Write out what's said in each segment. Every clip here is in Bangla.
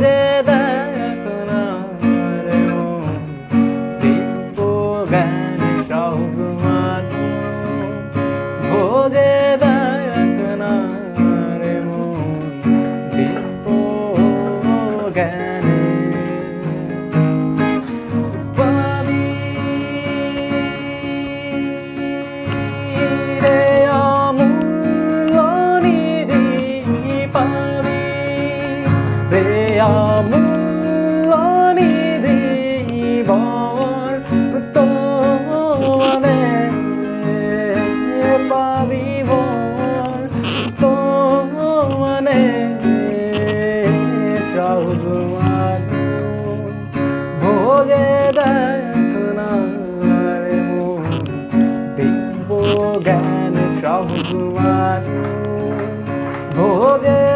together ভগবান ভোগে দেখ না রে মন দিব্য জ্ঞান সহজমান ভোগে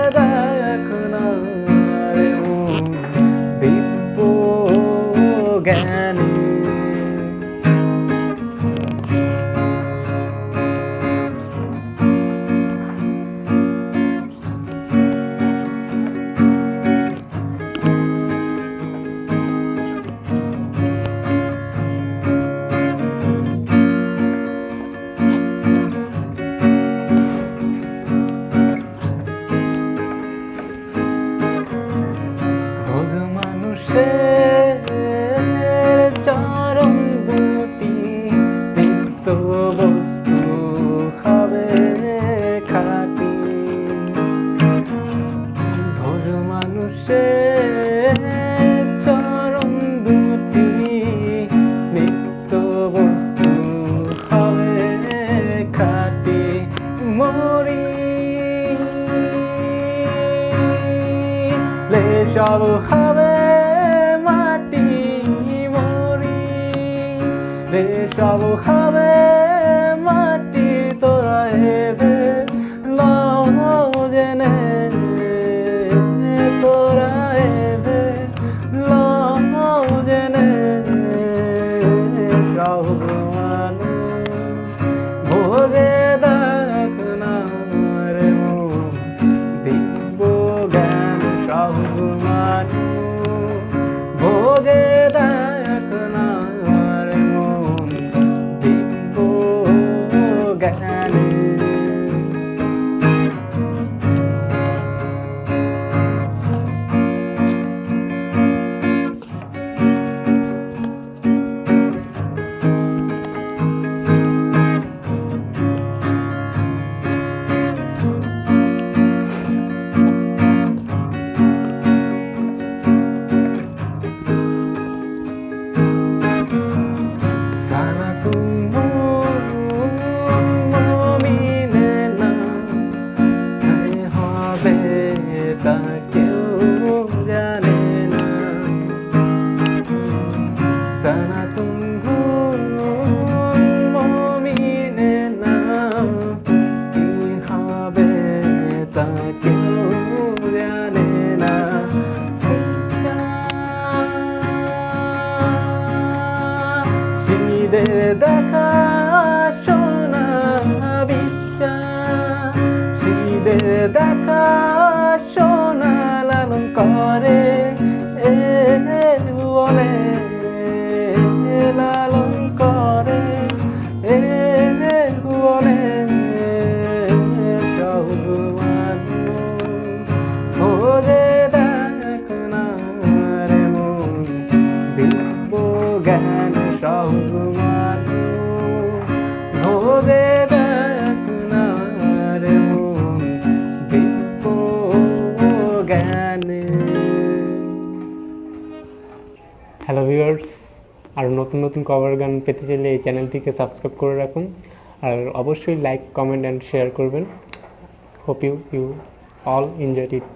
মানুষের চরম দুটি নিত্য বস্তু হবে খাটি। ভোজ মানুষের চরম দুটি নিত্য বস্তু হবে খাটি। মরি সব হবে রে সব হবে তা কেউ জানে না সারা মমিনে না কি হবে তা কেউ জানে না সিদের দেখা সোনা বিশ্বাস সিদের দেখা বলে লালন করে, এ বলে ভোজে দেখ না রে মন দিব্য জ্ঞান সহজমান ভোগে দেখ না রে জ্ঞান হ্যালো ভিউয়ার্স আর নতুন নতুন কভার গান পেতে চাইলে এই চ্যানেলটিকে সাবস্ক্রাইব করে রাখুন। আর অবশ্যই লাইক কমেন্ট অ্যান্ড শেয়ার করবেন। Hope you you all enjoy it